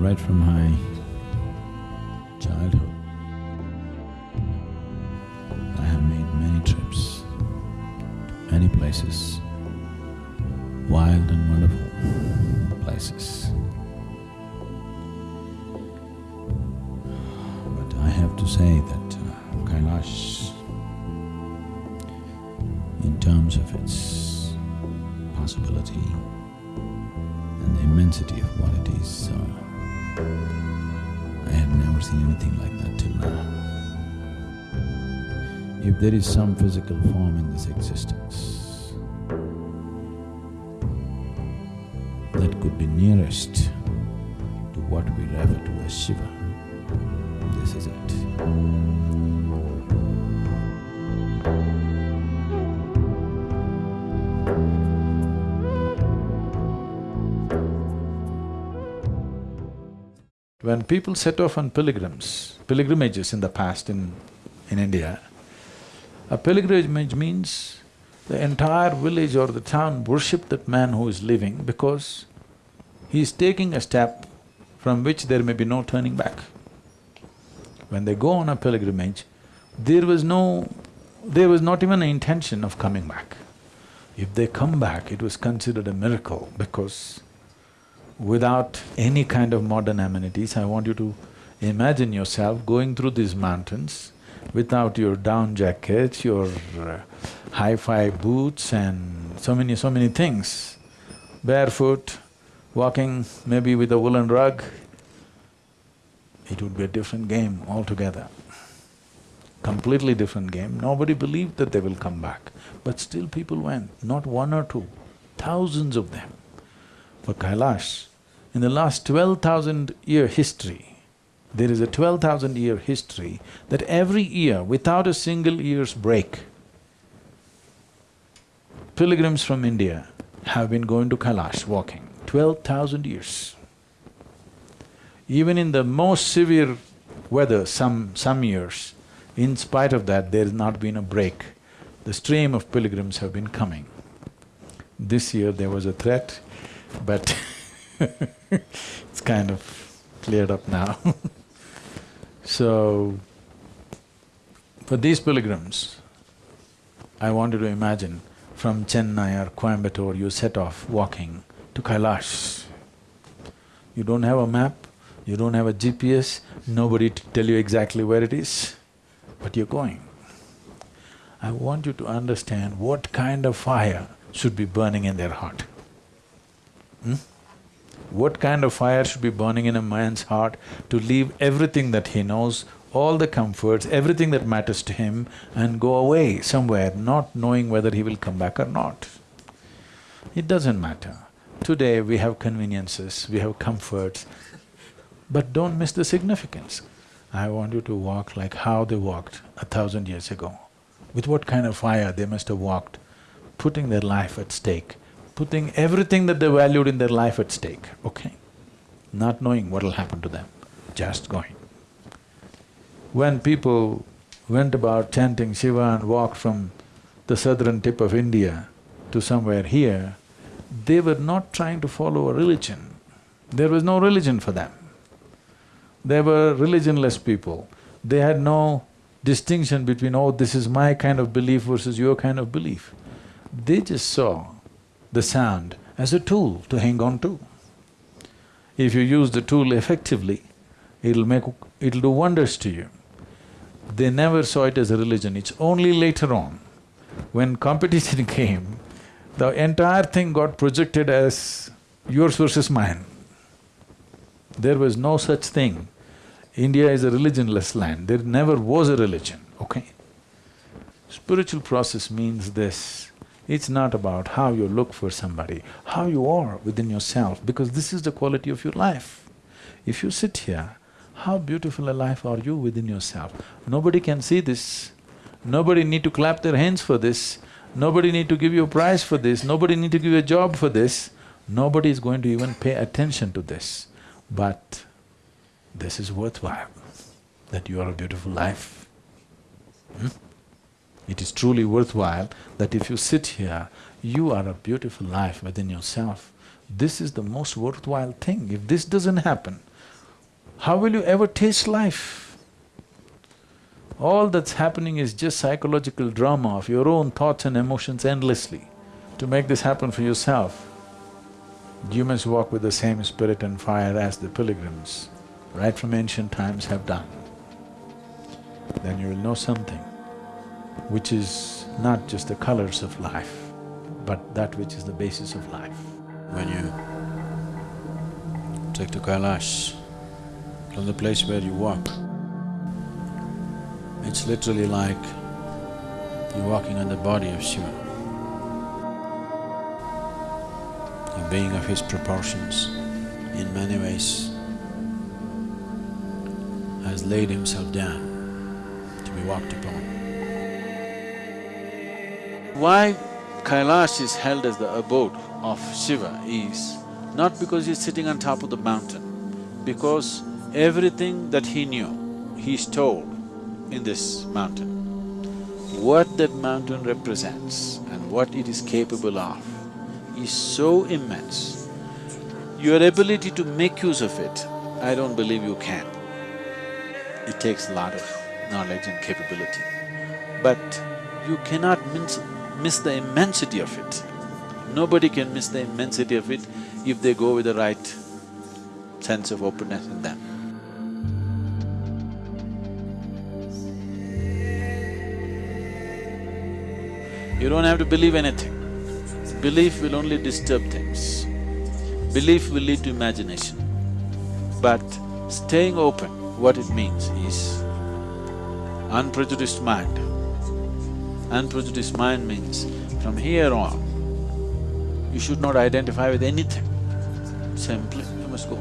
right from my childhood. I have made many trips, many places, wild and wonderful places. But I have to say that uh, Kailash, in terms of its possibility and the immensity of what it is, uh, I have never seen anything like that till now. If there is some physical form in this existence that could be nearest to what we refer to as Shiva, this is it. When people set off on pilgrims, pilgrimages in the past in, in India, a pilgrimage means the entire village or the town worship that man who is living because he is taking a step from which there may be no turning back. When they go on a pilgrimage, there was no… there was not even an intention of coming back. If they come back, it was considered a miracle because without any kind of modern amenities, I want you to imagine yourself going through these mountains without your down jacket, your uh, hi-fi boots and so many, so many things, barefoot, walking maybe with a woolen rug, it would be a different game altogether. Completely different game. Nobody believed that they will come back, but still people went, not one or two, thousands of them. For Kailash, in the last twelve thousand year history, there is a twelve thousand year history that every year, without a single year's break, pilgrims from India have been going to Kailash walking, twelve thousand years. Even in the most severe weather, some… some years, in spite of that, there has not been a break. The stream of pilgrims have been coming. This year there was a threat, but it's kind of cleared up now So, for these pilgrims, I want you to imagine from Chennai or Coimbatore, you set off walking to Kailash. You don't have a map, you don't have a GPS, nobody to tell you exactly where it is, but you're going. I want you to understand what kind of fire should be burning in their heart. Hmm? What kind of fire should be burning in a man's heart to leave everything that he knows, all the comforts, everything that matters to him and go away somewhere, not knowing whether he will come back or not? It doesn't matter. Today we have conveniences, we have comforts, but don't miss the significance. I want you to walk like how they walked a thousand years ago. With what kind of fire they must have walked, putting their life at stake putting everything that they valued in their life at stake, okay? Not knowing what will happen to them, just going. When people went about chanting Shiva and walked from the southern tip of India to somewhere here, they were not trying to follow a religion. There was no religion for them. They were religionless people. They had no distinction between, oh, this is my kind of belief versus your kind of belief. They just saw the sound as a tool to hang on to. If you use the tool effectively, it'll make… it'll do wonders to you. They never saw it as a religion, it's only later on, when competition came, the entire thing got projected as yours versus mine. There was no such thing. India is a religionless land, there never was a religion, okay? Spiritual process means this, it's not about how you look for somebody, how you are within yourself, because this is the quality of your life. If you sit here, how beautiful a life are you within yourself? Nobody can see this, nobody need to clap their hands for this, nobody need to give you a prize for this, nobody need to give you a job for this, nobody is going to even pay attention to this. But this is worthwhile, that you are a beautiful life. Hmm? It is truly worthwhile that if you sit here, you are a beautiful life within yourself. This is the most worthwhile thing. If this doesn't happen, how will you ever taste life? All that's happening is just psychological drama of your own thoughts and emotions endlessly. To make this happen for yourself, you must walk with the same spirit and fire as the pilgrims, right from ancient times have done. Then you will know something which is not just the colors of life, but that which is the basis of life. When you take to Kailash, from the place where you walk, it's literally like you're walking on the body of Shiva. A being of his proportions, in many ways, has laid himself down to be walked upon. Why Kailash is held as the abode of Shiva is not because he's sitting on top of the mountain, because everything that he knew, he's told in this mountain. What that mountain represents and what it is capable of is so immense. Your ability to make use of it, I don't believe you can. It takes a lot of knowledge and capability. But you cannot miss, miss the immensity of it. Nobody can miss the immensity of it if they go with the right sense of openness in them. You don't have to believe anything. Belief will only disturb things. Belief will lead to imagination. But staying open, what it means is unprejudiced mind. Unprejudiced mind means from here on, you should not identify with anything. Simply, you must go.